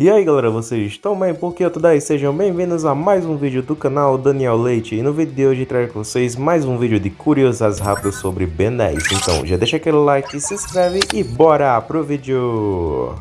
E aí galera, vocês estão bem? Porque eu tô daí? Sejam bem-vindos a mais um vídeo do canal Daniel Leite E no vídeo de hoje trago com vocês mais um vídeo de curiosas rápidas sobre Ben 10 Então já deixa aquele like, se inscreve e bora pro vídeo!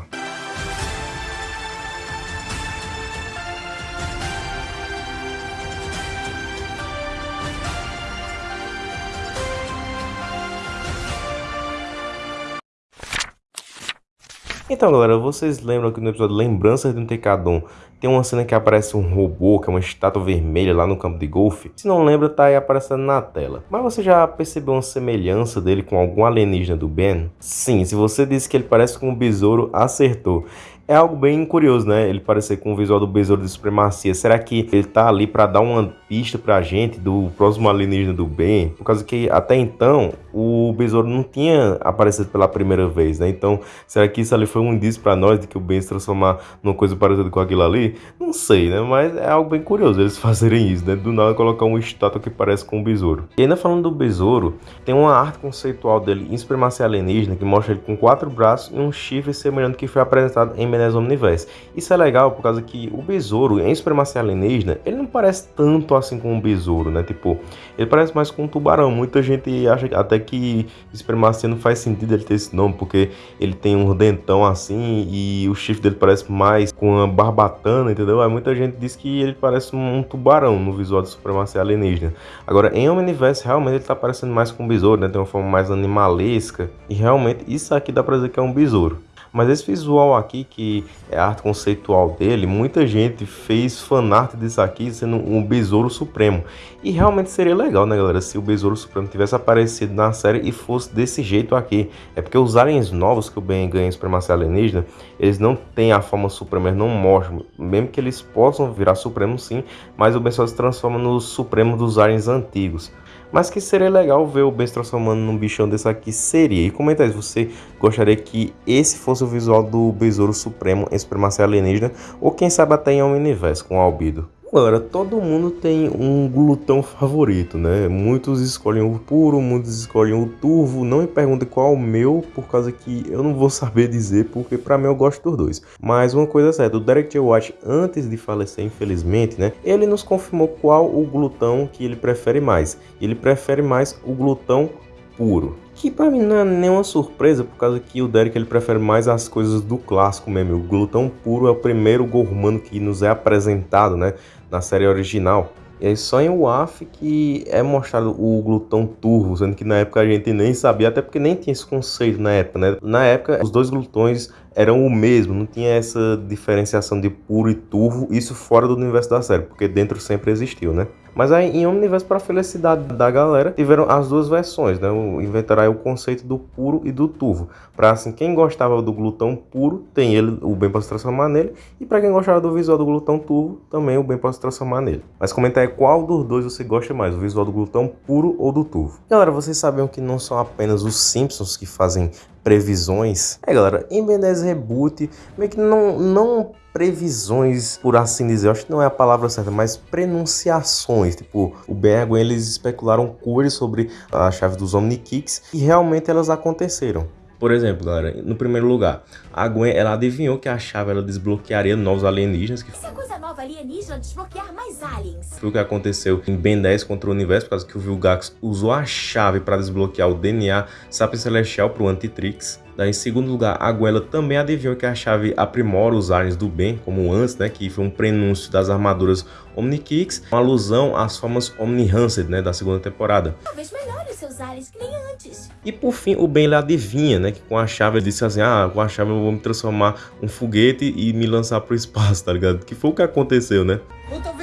Então galera, vocês lembram que no episódio Lembranças de um Tecadon tem uma cena que aparece um robô, que é uma estátua vermelha lá no campo de golfe? Se não lembra, tá aí aparecendo na tela. Mas você já percebeu uma semelhança dele com algum alienígena do Ben? Sim, se você disse que ele parece com um besouro, acertou é algo bem curioso, né? Ele parecer com o visual do Besouro de Supremacia. Será que ele tá ali para dar uma pista pra gente do próximo alienígena do bem? Por causa que até então o Besouro não tinha aparecido pela primeira vez, né? Então, será que isso ali foi um indício para nós de que o Ben se transformar numa coisa parecida com aquilo ali? Não sei, né? Mas é algo bem curioso eles fazerem isso, né? Do nada colocar uma estátua que parece com um besouro. E ainda falando do besouro, tem uma arte conceitual dele em Supremacia Alienígena que mostra ele com quatro braços e um chifre semelhante que foi apresentado em Menezes Omniverse. Isso é legal por causa que o besouro, em Supremacia Alienígena, ele não parece tanto assim com um besouro, né? Tipo, ele parece mais com um tubarão. Muita gente acha até que Supremacia não faz sentido ele ter esse nome, porque ele tem um dentão assim e o chifre dele parece mais com uma barbatana, entendeu? Aí muita gente diz que ele parece um tubarão no visual de Supremacia Alienígena. Agora, em Omniverse, realmente ele tá parecendo mais com um besouro, né? Tem uma forma mais animalesca. E realmente, isso aqui dá pra dizer que é um besouro. Mas esse visual aqui, que é a arte conceitual dele, muita gente fez fanart disso aqui sendo um Besouro Supremo. E realmente seria legal, né, galera, se o Besouro Supremo tivesse aparecido na série e fosse desse jeito aqui. É porque os aliens novos que o Ben ganha em Supremacia Alienígena, eles não têm a forma Suprema, eles não mostram. Mesmo que eles possam virar Supremo sim, mas o Ben só se transforma no Supremo dos aliens antigos. Mas que seria legal ver o Ben transformando num bichão desse aqui, seria. E comenta aí se você gostaria que esse fosse o visual do Besouro Supremo em Supremacia Alienígena, ou quem sabe até em Omniverse com o Albido. Agora, todo mundo tem um glutão favorito, né? Muitos escolhem o puro, muitos escolhem o turvo. Não me pergunte qual é o meu, por causa que eu não vou saber dizer, porque para mim eu gosto dos dois. Mas uma coisa é certa, o Derek J. White, antes de falecer, infelizmente, né? Ele nos confirmou qual o glutão que ele prefere mais. Ele prefere mais o glutão puro. Que pra mim não é nenhuma surpresa, por causa que o Derek ele prefere mais as coisas do clássico mesmo. O glutão puro é o primeiro gormano que nos é apresentado, né? Na série original. E aí só em WAF que é mostrado o glutão turvo, sendo que na época a gente nem sabia, até porque nem tinha esse conceito na época, né? Na época os dois glutões eram o mesmo, não tinha essa diferenciação de puro e turvo, isso fora do universo da série, porque dentro sempre existiu, né? Mas aí em Omniverse, para felicidade da galera, tiveram as duas versões, né? Inventaram aí o conceito do puro e do turvo. Para assim, quem gostava do glutão puro, tem ele, o bem para se transformar nele. E para quem gostava do visual do glutão turvo, também o bem para se transformar nele. Mas comenta aí qual dos dois você gosta mais, o visual do glutão puro ou do turvo. Galera, vocês sabiam que não são apenas os Simpsons que fazem previsões. É, galera, 10 Reboot, meio que não, não previsões, por assim dizer, acho que não é a palavra certa, mas pronunciações. Tipo, o Gwen, eles especularam coisas sobre a chave dos Omnikicks e realmente elas aconteceram. Por exemplo, galera, no primeiro lugar, a Gwen, ela adivinhou que a chave ela desbloquearia novos alienígenas. Que... Essa coisa nova alienígena desbloquear mais aliens. Foi o que aconteceu em Ben 10 contra o Universo, por causa que o Vilgax usou a chave para desbloquear o DNA Sapiens Celestial para o Antitrix. Em segundo lugar, a Guela também adivinhou que a chave aprimora os aliens do bem, como antes, né, que foi um prenúncio das armaduras Omnikicks, uma alusão às formas Omni-Hanced, né, da segunda temporada. Talvez melhore seus aliens que nem antes. E por fim, o Ben ele adivinha, né, que com a chave ele disse assim, ah, com a chave eu vou me transformar um foguete e me lançar pro espaço, tá ligado? Que foi o que aconteceu, né? Ou talvez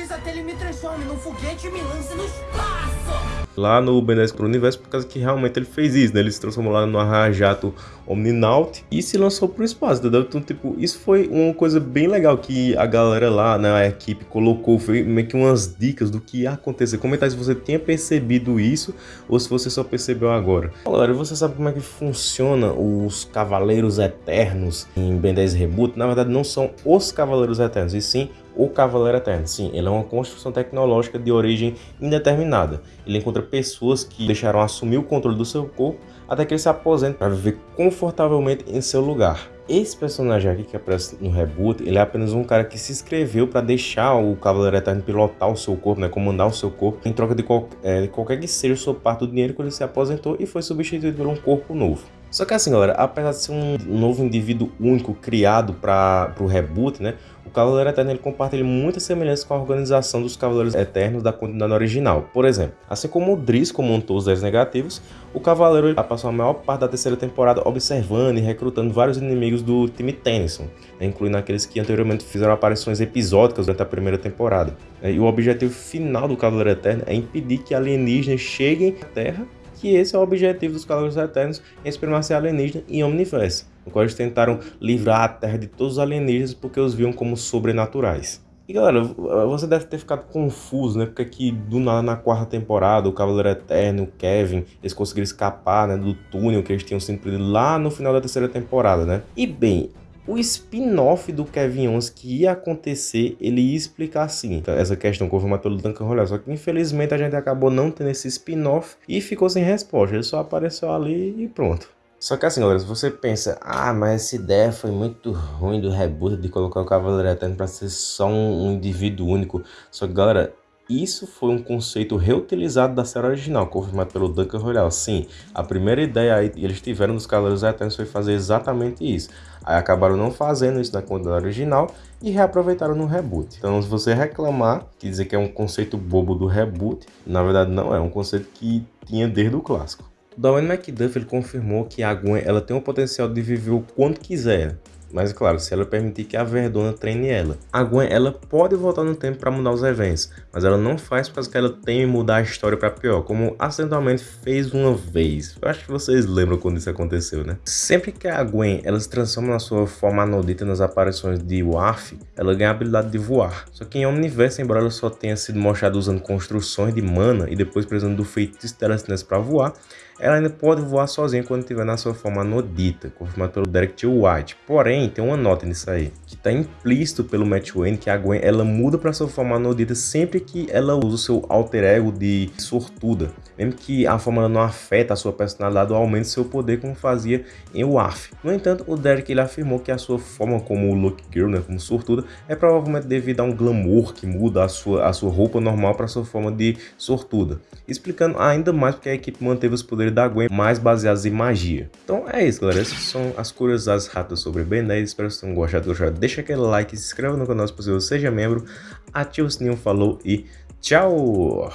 lá no Benéfico pro Universo, por causa que realmente ele fez isso, né? Ele se transformou lá no Arrajato Omninaut e se lançou pro espaço, entendeu? Então, tipo, isso foi uma coisa bem legal que a galera lá, né, a equipe colocou, foi meio que umas dicas do que ia acontecer. Comentar se você tinha percebido isso ou se você só percebeu agora. Galera, você sabe como é que funciona os Cavaleiros Eternos em Ben 10 Reboot? Na verdade, não são os Cavaleiros Eternos, e sim o Cavaleiro Eterno. Sim, ele é uma construção tecnológica de origem indeterminada. Ele encontra pessoas que deixaram assumir o controle do seu corpo até que ele se aposente para viver confortavelmente em seu lugar. esse personagem aqui que aparece no reboot, ele é apenas um cara que se inscreveu para deixar o Cavaleiro Eterno pilotar o seu corpo, né, comandar o seu corpo, em troca de, qual, é, de qualquer que seja sua parte do dinheiro que ele se aposentou e foi substituído por um corpo novo. Só que assim, galera, apesar de ser um novo indivíduo único criado para o reboot, né, Cavaleiro Eterno ele compartilha muitas semelhanças com a organização dos Cavaleiros Eternos da continuidade original. Por exemplo, assim como o Driscoll montou os 10 negativos, o Cavaleiro passou a maior parte da terceira temporada observando e recrutando vários inimigos do time Tennyson, né, incluindo aqueles que anteriormente fizeram aparições episódicas durante a primeira temporada. E o objetivo final do Cavaleiro Eterno é impedir que alienígenas cheguem à Terra que esse é o objetivo dos Cavaleiros Eternos em supremacia alienígena e omniverse, no qual eles tentaram livrar a Terra de todos os alienígenas porque os viam como sobrenaturais. E galera, você deve ter ficado confuso, né? Porque aqui do nada na quarta temporada, o Cavaleiro Eterno, o Kevin, eles conseguiram escapar né, do túnel que eles tinham sido lá no final da terceira temporada, né? E bem, o spin-off do Kevin Owens que ia acontecer, ele ia explicar assim, essa questão confirmada pelo Duncan Royal. Só que infelizmente a gente acabou não tendo esse spin-off e ficou sem resposta. Ele só apareceu ali e pronto. Só que assim, galera, se você pensa, ah, mas essa ideia foi muito ruim do reboot de colocar o Cavaleiro Eterno para ser só um, um indivíduo único. Só que, galera, isso foi um conceito reutilizado da série original, confirmado pelo Duncan Royal. Sim, a primeira ideia aí eles tiveram dos Cavaleiros Eternos foi fazer exatamente isso. Aí acabaram não fazendo isso na quantidade original e reaproveitaram no reboot. Então, se você reclamar, que dizer que é um conceito bobo do reboot, na verdade não é, é um conceito que tinha desde o clássico. Dawn McDuff ele confirmou que a Gwen ela tem o potencial de viver o quanto quiser, mas claro, se ela permitir que a Verdona treine ela. A Gwen, ela pode voltar no tempo para mudar os eventos, mas ela não faz por causa que ela teme mudar a história para pior, como acidentalmente fez uma vez. Eu acho que vocês lembram quando isso aconteceu, né? Sempre que a Gwen, ela se transforma na sua forma anodita nas aparições de Warf, ela ganha a habilidade de voar. Só que em Omniverse, embora ela só tenha sido mostrada usando construções de mana e depois precisando do feitiço de telecinese para voar, ela ainda pode voar sozinha quando estiver na sua forma nodita, confirmado pelo Derek T. White. Porém, tem uma nota nisso aí, que está implícito pelo Matt Wayne que a Gwen ela muda para sua forma nodita sempre que ela usa o seu alter ego de sortuda, mesmo que a forma não afeta a sua personalidade ou aumente seu poder como fazia em WAF. No entanto, o Derek ele afirmou que a sua forma como Lucky Girl, né, como sortuda, é provavelmente devido a um glamour que muda a sua, a sua roupa normal para sua forma de sortuda, explicando ainda mais porque a equipe manteve os poderes da Gwen mais baseados em magia. Então é isso, galera. Essas são as curiosidades rápidas sobre Ben 10. Espero que vocês tenham gostado. Deixa aquele like, se inscreva no canal se possível, seja membro, ative o sininho, falou e tchau!